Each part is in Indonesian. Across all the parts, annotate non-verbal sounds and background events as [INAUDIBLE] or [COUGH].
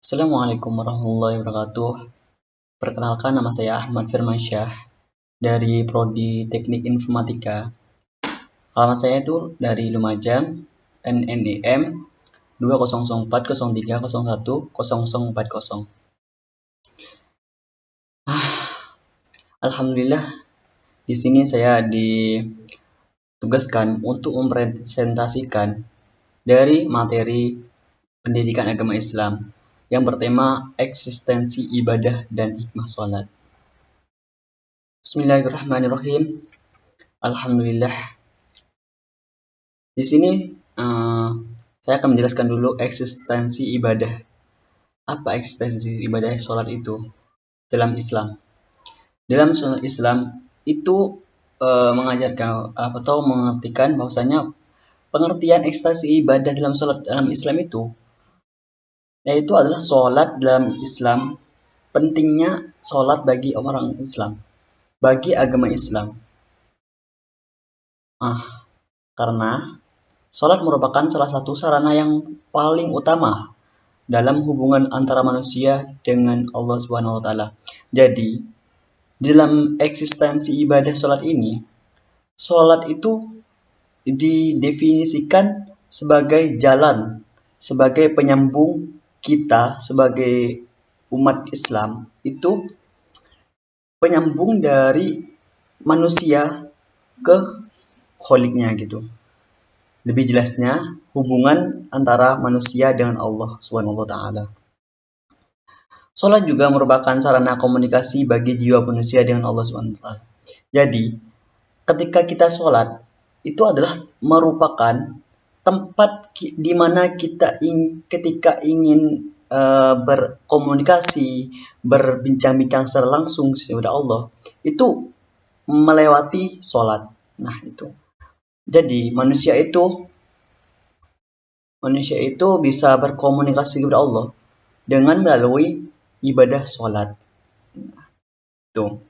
Assalamualaikum warahmatullahi wabarakatuh. Perkenalkan nama saya Ahmad Firmansyah dari Prodi Teknik Informatika. Alamat saya itu dari Lumajang, NNEM 200403010040. Ah, Alhamdulillah di sini saya ditugaskan untuk mempresentasikan dari materi pendidikan agama Islam yang bertema eksistensi ibadah dan hikmah sholat. Bismillahirrahmanirrahim. Alhamdulillah. Di sini uh, saya akan menjelaskan dulu eksistensi ibadah. Apa eksistensi ibadah sholat itu dalam Islam? Dalam sholat Islam itu uh, mengajarkan atau mengertikan bahwasanya pengertian eksistensi ibadah dalam sholat dalam Islam itu yaitu adalah sholat dalam Islam pentingnya sholat bagi orang Islam bagi agama Islam ah karena sholat merupakan salah satu sarana yang paling utama dalam hubungan antara manusia dengan Allah Subhanahu wa taala. Jadi, dalam eksistensi ibadah sholat ini, sholat itu didefinisikan sebagai jalan, sebagai penyambung kita sebagai umat Islam itu penyambung dari manusia ke kholiknya gitu. Lebih jelasnya hubungan antara manusia dengan Allah Subhanahu wa taala. Salat juga merupakan sarana komunikasi bagi jiwa manusia dengan Allah Subhanahu taala. Jadi, ketika kita sholat itu adalah merupakan tempat di mana kita ing, ketika ingin uh, berkomunikasi, berbincang-bincang secara langsung kepada Allah, itu melewati sholat. Nah, itu. Jadi, manusia itu manusia itu bisa berkomunikasi kepada Allah dengan melalui ibadah sholat. Nah, itu.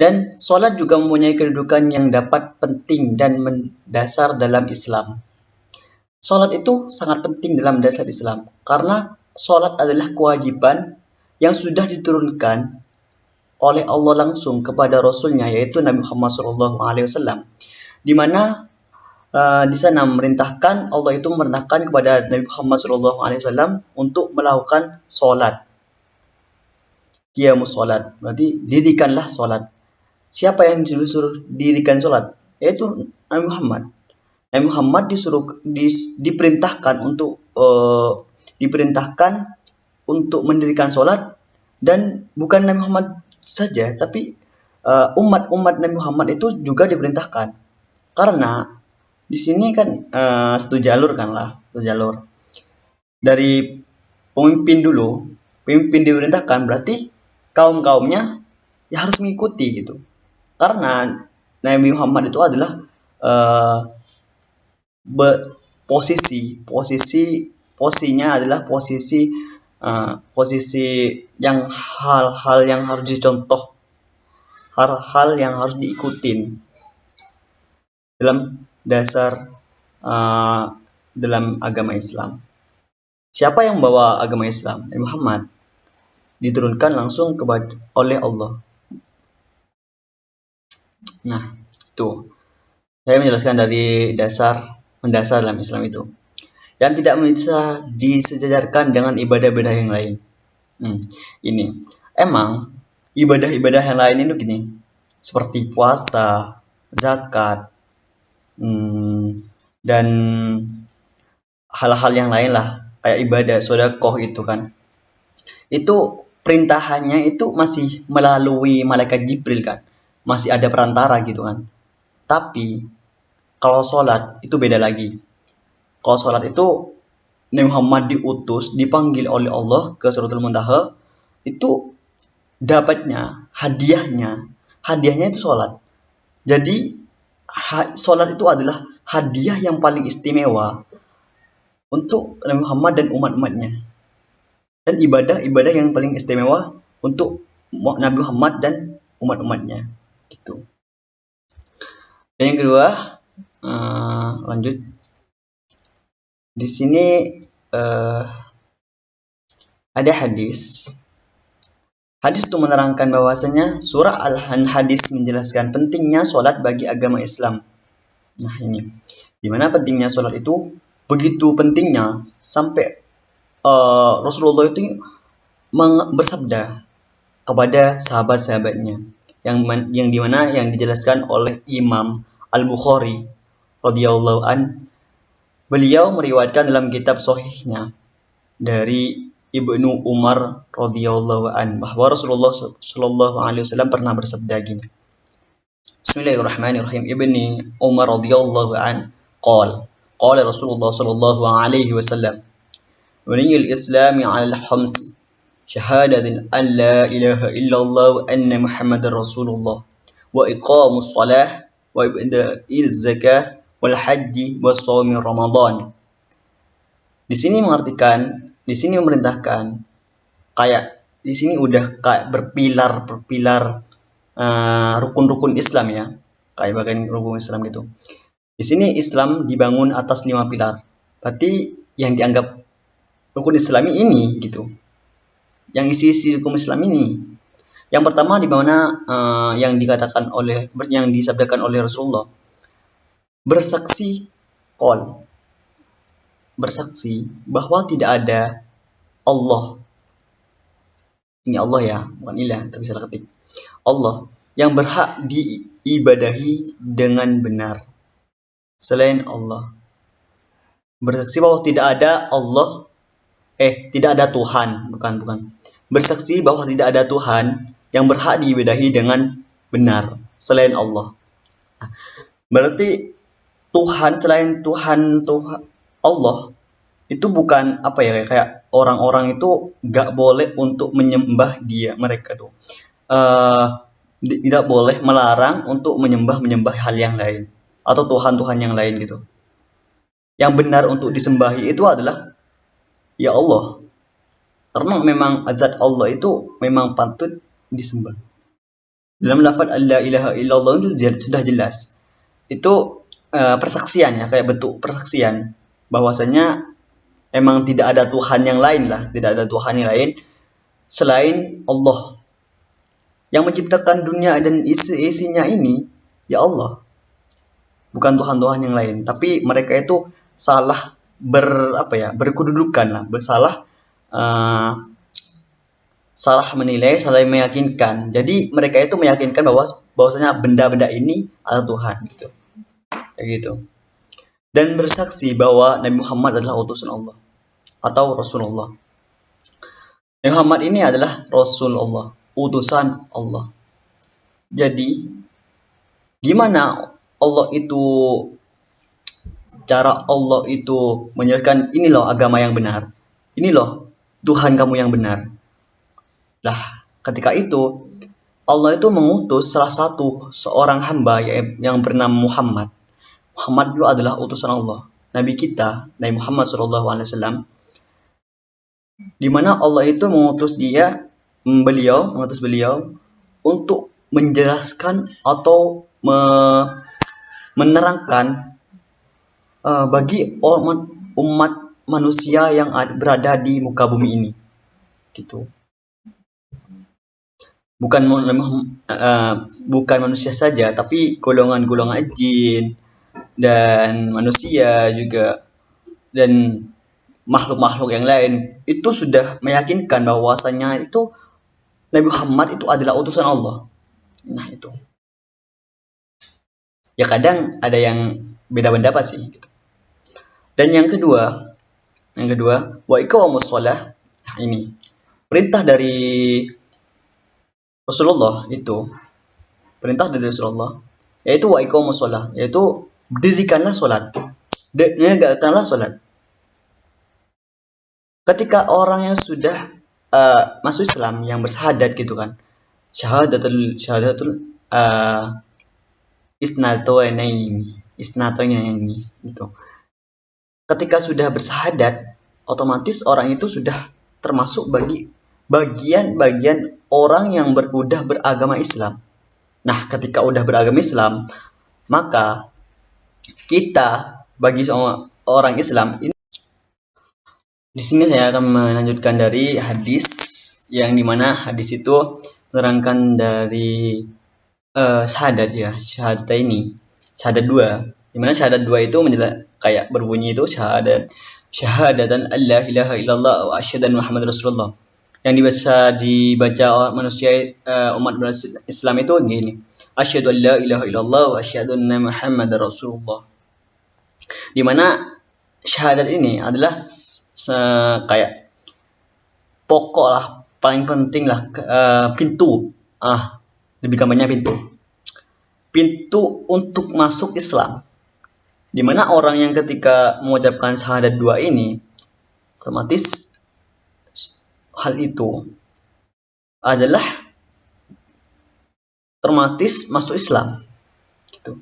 Dan sholat juga mempunyai kedudukan yang dapat penting dan mendasar dalam Islam. Sholat itu sangat penting dalam dasar Islam karena sholat adalah kewajiban yang sudah diturunkan oleh Allah langsung kepada Rasulnya yaitu Nabi Muhammad SAW, di mana uh, di sana memerintahkan Allah itu memerintahkan kepada Nabi Muhammad SAW untuk melakukan sholat. Qiyamus sholat, berarti dirikanlah sholat Siapa yang disuruh dirikan sholat? Yaitu Nabi Muhammad. Nabi Muhammad disuruh dis, diperintahkan untuk uh, diperintahkan untuk mendirikan sholat dan bukan Nabi Muhammad saja, tapi eh, umat-umat uh, Nabi Muhammad itu juga diperintahkan. Karena di sini kan uh, satu jalur kan lah, satu jalur. Dari pemimpin dulu, pemimpin diperintahkan berarti kaum-kaumnya ya harus mengikuti gitu karena Nabi Muhammad itu adalah uh, posisi posisi posisinya adalah posisi uh, posisi yang hal-hal yang harus dicontoh hal-hal yang harus diikutin dalam dasar uh, dalam agama Islam. Siapa yang bawa agama Islam? Muhammad diturunkan langsung kepada oleh Allah Nah, itu. Saya menjelaskan dari dasar mendasar dalam Islam itu. Yang tidak bisa disejajarkan dengan ibadah-ibadah yang lain. Hmm, ini. Emang ibadah-ibadah yang lain itu gini. Seperti puasa, zakat, hmm, dan hal-hal yang lain lah. Kayak ibadah, sodakoh itu kan. Itu perintahannya itu masih melalui malaikat Jibril kan masih ada perantara gitu kan. Tapi kalau sholat itu beda lagi. Kalau sholat itu Nabi Muhammad diutus, dipanggil oleh Allah ke Suratul Muntaha, itu dapatnya, hadiahnya, hadiahnya itu sholat. Jadi sholat itu adalah hadiah yang paling istimewa untuk Nabi Muhammad dan umat-umatnya. Dan ibadah-ibadah yang paling istimewa untuk Nabi Muhammad dan umat-umatnya gitu. Dan yang kedua uh, lanjut. Di sini uh, ada hadis. Hadis itu menerangkan bahwasanya surah Al-Hadis menjelaskan pentingnya sholat bagi agama Islam. Nah ini, di mana pentingnya sholat itu? Begitu pentingnya sampai uh, Rasulullah itu bersabda kepada sahabat-sahabatnya yang yang di mana yang dijelaskan oleh Imam Al Bukhari radhiyallahu an beliau meriwayatkan dalam kitab Sohihnya dari Ibnu Umar radhiyallahu an bahwa Rasulullah shallallahu alaihi wasallam pernah bersabda gini. Bismillahirrahmanirrahim. Ibni Umar radhiyallahu an qala qala Rasulullah sallallahu alaihi wasallam Bunyi al-Islam 'ala al-khams syahadatin an la ilaha illallah wa anna Muhammadar Rasulullah wa iqamus salah wa ibda'il zakah wal haji wa shaumi Ramadan. Di sini mengartikan di sini memerintahkan kayak di sini udah kayak berpilar berpilar uh, rukun-rukun Islam ya. Kayak bagian rukun Islam gitu. Di sini Islam dibangun atas lima pilar. Berarti yang dianggap rukun Islami ini gitu yang isi-isi rukun Islam ini yang pertama di mana uh, yang dikatakan oleh yang disabdakan oleh Rasulullah bersaksi kol bersaksi bahwa tidak ada Allah. Ini Allah ya, bukan ilah, tapi salah ketik. Allah yang berhak diibadahi dengan benar. Selain Allah. Bersaksi bahwa tidak ada Allah, eh, tidak ada Tuhan, bukan, bukan. Bersaksi bahwa tidak ada Tuhan yang berhak diibadahi dengan benar, selain Allah. Berarti Tuhan selain Tuhan Tuhan Allah itu bukan apa ya kayak orang-orang itu gak boleh untuk menyembah dia mereka tuh. Uh, tidak boleh melarang untuk menyembah menyembah hal yang lain atau Tuhan-Tuhan yang lain gitu. Yang benar untuk disembahi itu adalah ya Allah karena memang azat Allah itu memang patut disembah. Dalam lafaz la ilaha illallah itu sudah jelas. Itu uh, persaksian ya kayak bentuk persaksian. Bahwasanya emang tidak ada Tuhan yang lain lah tidak ada Tuhan yang lain selain Allah. Yang menciptakan dunia dan isi-isinya ini ya Allah. Bukan Tuhan-Tuhan yang lain. Tapi mereka itu salah ber apa ya berkedudukan lah bersalah uh, salah menilai salah meyakinkan jadi mereka itu meyakinkan bahwa bahwasanya benda-benda ini adalah Tuhan gitu kayak gitu dan bersaksi bahwa Nabi Muhammad adalah utusan Allah atau Rasulullah. Nabi Muhammad ini adalah Rasulullah, utusan Allah. Jadi, gimana Allah itu cara Allah itu menjelaskan ini loh agama yang benar. Ini loh Tuhan kamu yang benar. Lah, ketika itu Allah itu mengutus salah satu seorang hamba yang bernama Muhammad Muhammad dulu adalah utusan Allah. Nabi kita, Nabi Muhammad SAW, di mana Allah itu mengutus dia, beliau, mengutus beliau untuk menjelaskan atau me menerangkan uh, bagi umat manusia yang berada di muka bumi ini, gitu. Bukan uh, bukan manusia saja, tapi golongan-golongan jin, dan manusia juga dan makhluk-makhluk yang lain itu sudah meyakinkan bahwasanya itu Nabi Muhammad itu adalah utusan Allah. Nah itu. Ya kadang ada yang beda pendapat sih. Gitu. Dan yang kedua, yang kedua, wa iqamus shalah. Nah, ini perintah dari Rasulullah itu perintah dari Rasulullah yaitu wa iqamus shalah yaitu dirikanlah sholat. Negakkanlah sholat. Ketika orang yang sudah uh, masuk Islam, yang bersahadat gitu kan, syahadatul syahadatul uh, isnatoinaini, isnatoinaini gitu. Ketika sudah bersahadat, otomatis orang itu sudah termasuk bagi bagian-bagian orang yang berudah beragama Islam. Nah, ketika udah beragama Islam, maka kita bagi seorang orang Islam ini Di sini saya akan melanjutkan dari hadis yang di mana hadis itu menerangkan dari uh, syahadat ya, syahadat ini, syahadat dua. Di mana syahadat dua itu menjelaskan kayak berbunyi itu syahadat syahadatan Allah ilaha illallah wa asyhadu Muhammad Rasulullah. Yang bisa dibaca manusia uh, umat Islam itu gini. Asyhadu an la ilaha illallah wa asyhadu Muhammad Rasulullah. Di mana syahadat ini adalah kayak pokok lah paling penting lah uh, pintu ah lebih gampangnya pintu pintu untuk masuk Islam di mana orang yang ketika mengucapkan syahadat dua ini otomatis hal itu adalah otomatis masuk Islam gitu.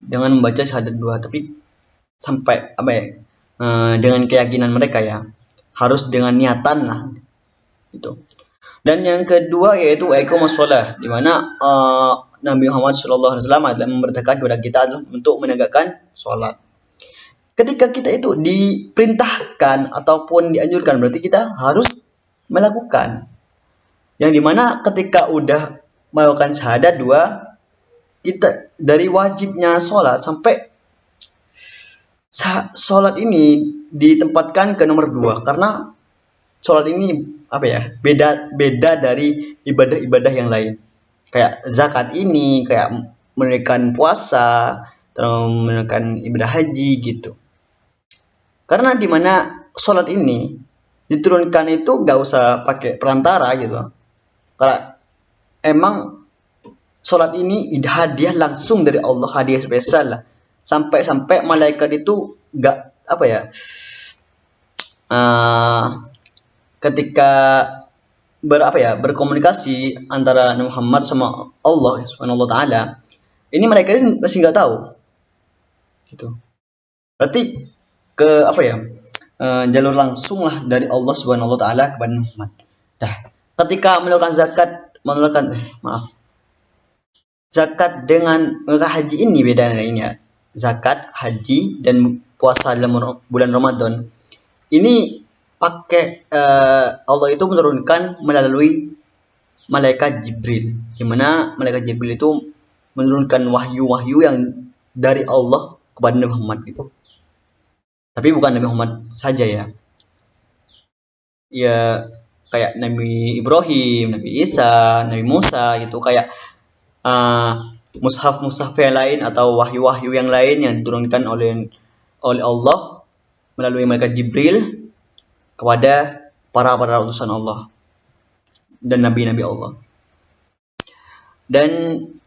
Dengan membaca syahadat dua tapi sampai apa ya Eh, dengan keyakinan mereka ya harus dengan niatan lah itu dan yang kedua yaitu shalah di mana uh, Nabi Muhammad SAW adalah memerintahkan kepada kita untuk menegakkan sholat. Ketika kita itu diperintahkan ataupun dianjurkan berarti kita harus melakukan. Yang di mana ketika udah melakukan syahadat dua, kita dari wajibnya sholat sampai sholat ini ditempatkan ke nomor dua karena sholat ini apa ya beda beda dari ibadah-ibadah yang lain kayak zakat ini kayak menunaikan puasa terus menunaikan ibadah haji gitu. Karena di mana sholat ini diturunkan itu nggak usah pakai perantara gitu. Karena emang sholat ini hadiah langsung dari Allah hadiah spesial lah. Sampai-sampai malaikat itu nggak apa ya uh, ketika ber apa ya berkomunikasi antara Nabi Muhammad sama Allah Subhanahu taala ini malaikat ini masih nggak tahu. Gitu. Berarti ke apa ya uh, jalur langsung lah dari Allah Subhanahu taala kepada Muhammad. Dah. Ketika melakukan zakat melakukan eh, maaf. Zakat dengan haji ini beda lainnya zakat, haji, dan puasa dalam bulan Ramadan. Ini pakai uh, Allah itu menurunkan melalui malaikat Jibril. Di mana malaikat Jibril itu menurunkan wahyu-wahyu yang dari Allah kepada Nabi Muhammad itu. Tapi bukan Nabi Muhammad saja ya. Ya kayak Nabi Ibrahim, Nabi Isa, Nabi Musa gitu kayak uh, mushaf-mushaf yang lain atau wahyu-wahyu yang lain yang diturunkan oleh oleh Allah melalui malaikat Jibril kepada para para utusan Allah dan nabi-nabi Allah. Dan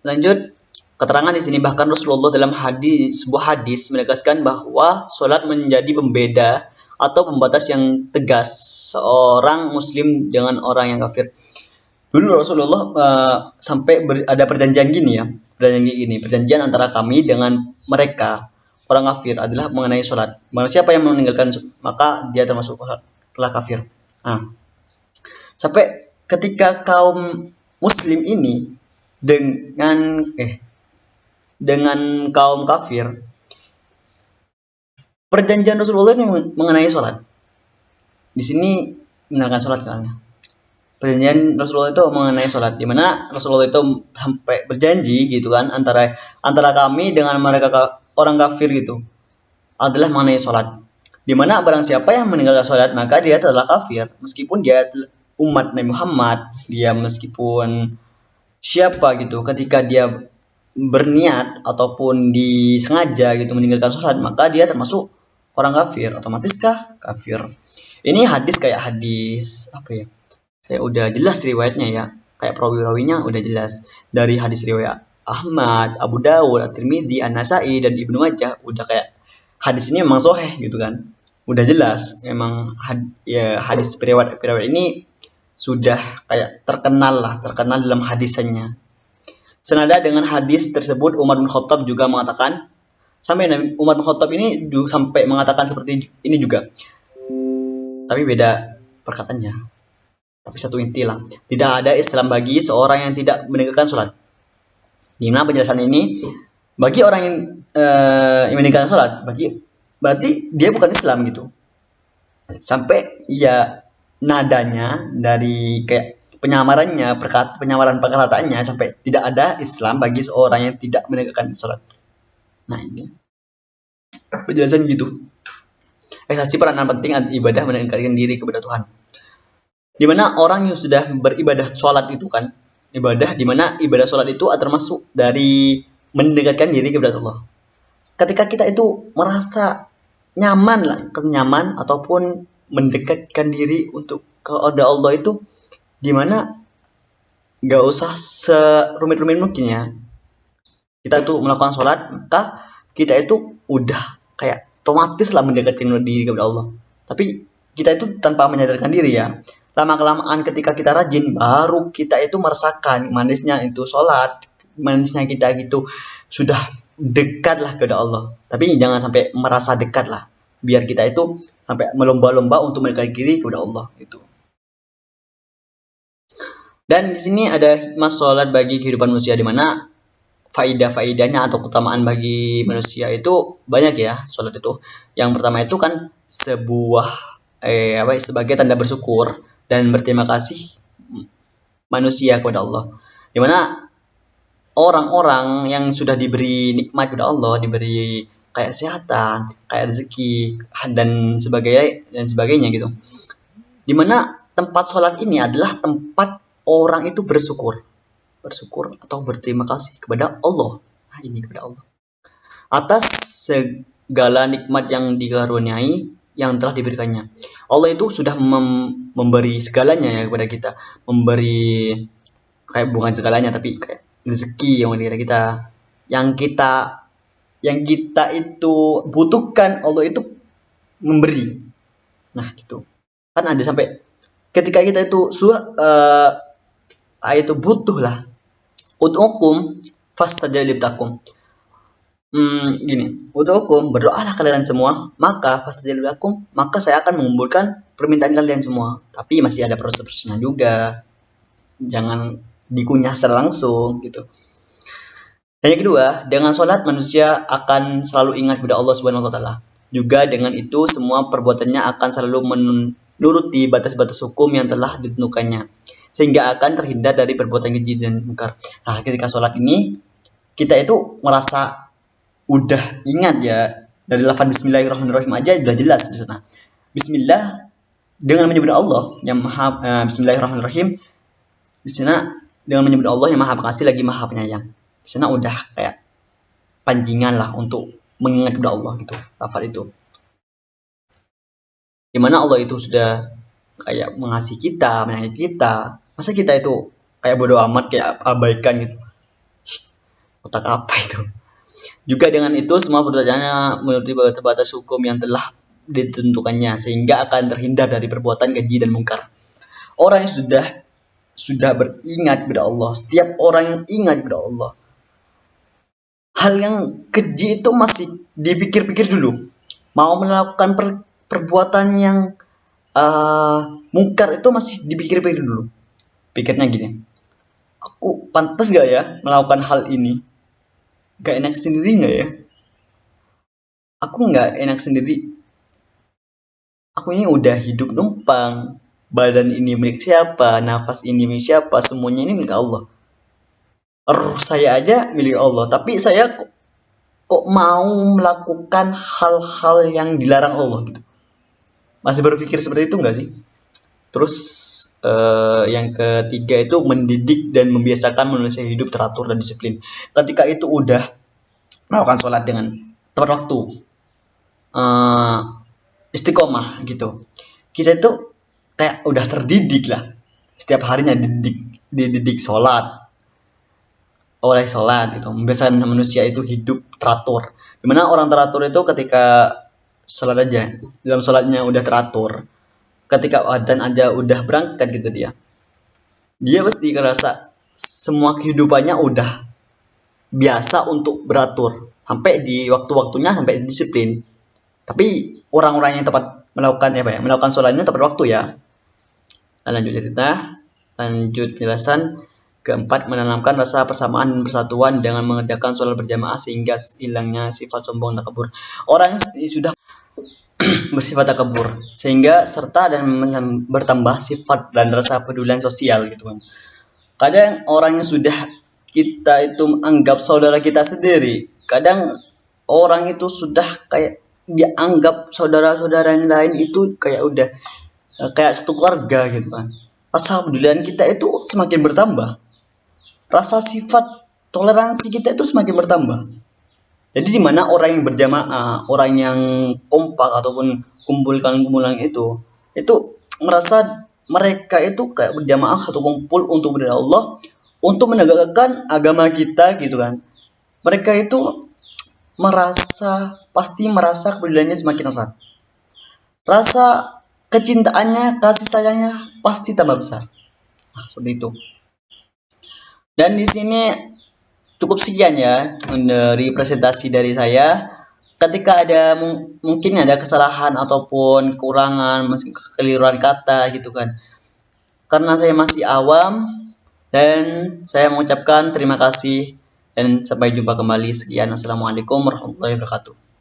lanjut keterangan di sini bahkan Rasulullah dalam hadis sebuah hadis menegaskan bahwa sholat menjadi pembeda atau pembatas yang tegas seorang muslim dengan orang yang kafir. Dulu Rasulullah uh, sampai ber, ada perjanjian gini ya, perjanjian gini, perjanjian antara kami dengan mereka orang kafir adalah mengenai sholat. Mana siapa yang meninggalkan maka dia termasuk telah kafir. Nah, sampai ketika kaum muslim ini dengan eh dengan kaum kafir perjanjian Rasulullah ini mengenai sholat. Di sini mengenalkan sholat kan perjanjian Rasulullah itu mengenai sholat di mana Rasulullah itu sampai berjanji gitu kan antara antara kami dengan mereka orang kafir gitu adalah mengenai sholat di mana barang siapa yang meninggalkan sholat maka dia telah kafir. Meskipun dia umat Nabi Muhammad dia meskipun siapa gitu ketika dia berniat ataupun disengaja gitu meninggalkan sholat maka dia termasuk orang kafir. Otomatiskah kafir. Ini hadis kayak hadis apa ya? Saya udah jelas riwayatnya ya. Kayak perawi-rawinya udah jelas. Dari hadis riwayat Ahmad, Abu Dawud, At-Tirmidzi, An-Nasai dan Ibnu Majah udah kayak hadis ini memang soheh gitu kan. Udah jelas emang had, ya hadis periwayat periwayat ini sudah kayak terkenal lah terkenal dalam hadisannya. Senada dengan hadis tersebut Umar bin Khattab juga mengatakan sampai Umar bin Khattab ini sampai mengatakan seperti ini juga. Tapi beda perkataannya. Tapi satu inti lah, tidak ada Islam bagi seorang yang tidak meninggalkan sholat. Di mana penjelasan ini bagi orang yang, uh, meninggalkan sholat, bagi berarti dia bukan Islam gitu. sampai ya nadanya dari kayak penyamarannya perkat penyamaran perkataannya sampai tidak ada Islam bagi seorang yang tidak menegakkan sholat. Nah ini. Penjelasan gitu. Eksasi peranan penting ibadah mendekatkan diri kepada Tuhan. Di mana orang yang sudah beribadah sholat itu kan ibadah di mana ibadah sholat itu termasuk dari mendekatkan diri kepada Allah. Ketika kita itu merasa nyaman lah kenyaman ataupun mendekatkan diri untuk kepada Allah itu di mana gak usah serumit-rumit mungkin ya. Kita itu melakukan sholat maka kita itu udah kayak otomatis lah mendekatkan diri kepada Allah. Tapi kita itu tanpa menyadarkan diri ya. Lama kelamaan ketika kita rajin baru kita itu merasakan manisnya itu sholat manisnya kita gitu sudah dekat lah kepada Allah tapi jangan sampai merasa dekat lah biar kita itu sampai melomba-lomba untuk mendekati diri kepada Allah itu. Dan di sini ada hikmah sholat bagi kehidupan manusia di mana faidah-faidahnya atau keutamaan bagi manusia itu banyak ya sholat itu. Yang pertama itu kan sebuah eh apa sebagai tanda bersyukur dan berterima kasih manusia kepada Allah. Di mana orang-orang yang sudah diberi nikmat kepada Allah, diberi kayak kesehatan, kayak rezeki dan sebagainya dan sebagainya gitu. Di mana tempat sholat ini adalah tempat orang itu bersyukur, bersyukur atau berterima kasih kepada Allah. Nah, ini kepada Allah atas segala nikmat yang dikaruniai yang telah diberikannya. Allah itu sudah mem memberi segalanya ya kepada kita, memberi kayak bukan segalanya tapi kayak rezeki yang diberikan kita, yang kita yang kita itu butuhkan Allah itu memberi. Nah gitu. Kan ada sampai ketika kita itu suah uh, itu butuh lah. Utukum fastajib takum hmm, gini. Utukum berdoalah kalian semua. Maka fastajib takum maka saya akan mengumpulkan permintaan kalian semua. Tapi masih ada proses-prosesnya juga. Jangan dikunyah secara langsung gitu dan yang kedua, dengan sholat manusia akan selalu ingat kepada Allah Subhanahu wa taala. Juga dengan itu semua perbuatannya akan selalu menuruti batas-batas hukum yang telah ditentukannya sehingga akan terhindar dari perbuatan keji dan mungkar. Nah, ketika sholat ini kita itu merasa udah ingat ya dari lafaz Bismillahirrahmanirrahim aja sudah jelas di sana. Bismillah dengan menyebut Allah yang maha uh, Bismillahirrahmanirrahim di sana dengan menyebut Allah yang maha pengasih lagi maha penyayang. Di sana udah kayak panjingan lah untuk mengingat kepada Allah gitu lafal itu. Di mana Allah itu sudah kayak mengasihi kita menyayangi kita. Masa kita itu kayak bodoh amat kayak abaikan gitu? Otak apa itu? Juga dengan itu semua pertanyaannya menuruti batas hukum yang telah ditentukannya sehingga akan terhindar dari perbuatan keji dan mungkar. Orang yang sudah sudah beringat kepada Allah setiap orang yang ingat kepada Allah hal yang keji itu masih dipikir-pikir dulu. Mau melakukan per, perbuatan yang uh, mungkar itu masih dipikir-pikir dulu. Pikirnya gini, aku pantas gak ya melakukan hal ini? Gak enak sendiri gak ya? Aku gak enak sendiri. Aku ini udah hidup numpang. Badan ini milik siapa, nafas ini milik siapa, semuanya ini milik Allah. Roh saya aja milik Allah. Tapi saya kok, kok mau melakukan hal-hal yang dilarang Allah gitu. Masih berpikir seperti itu enggak sih? Terus uh, yang ketiga itu mendidik dan membiasakan manusia hidup teratur dan disiplin. Ketika itu udah melakukan sholat dengan tepat waktu uh, istiqomah gitu. Kita itu kayak udah terdidik lah. Setiap harinya dididik dididik sholat. Oleh sholat gitu. Membiasakan manusia itu hidup teratur. Di mana orang teratur itu ketika sholat aja dalam sholatnya udah teratur. Ketika adzan aja udah berangkat gitu dia. Dia pasti ngerasa semua kehidupannya udah biasa untuk beratur. Sampai di waktu-waktunya sampai disiplin. Tapi orang-orang yang tepat melakukan apa ya melakukan sholatnya tepat waktu ya lanjut cerita. Lanjut penjelasan. Keempat, menanamkan rasa persamaan dan persatuan dengan mengerjakan sholat berjamaah sehingga hilangnya sifat sombong dan kabur. Orang yang sudah [CLEARS THROAT] bersifat takabur sehingga serta dan bertambah sifat dan rasa pedulian sosial gitu kan. Kadang orang yang sudah kita itu anggap saudara kita sendiri kadang orang itu sudah kayak dianggap saudara-saudara yang lain itu kayak udah kayak satu keluarga gitu kan. Rasa pedulian kita itu semakin bertambah. Rasa sifat toleransi kita itu semakin bertambah. Jadi di mana orang yang berjamaah orang yang kompak ataupun kumpulkan kumpulan itu itu merasa mereka itu kayak berjamaah satu kumpul untuk berdiri Allah untuk menegakkan agama kita gitu kan. Mereka itu merasa pasti merasa kepeduliannya semakin erat. Rasa kecintaannya kasih sayangnya pasti tambah besar. Nah, seperti itu. Dan di sini cukup sekian ya dari presentasi dari saya. Ketika ada mungkin ada kesalahan ataupun kekurangan meski kekeliruan kata gitu kan. Karena saya masih awam dan saya mengucapkan terima kasih dan sampai jumpa kembali. Sekian. Assalamualaikum warahmatullahi wabarakatuh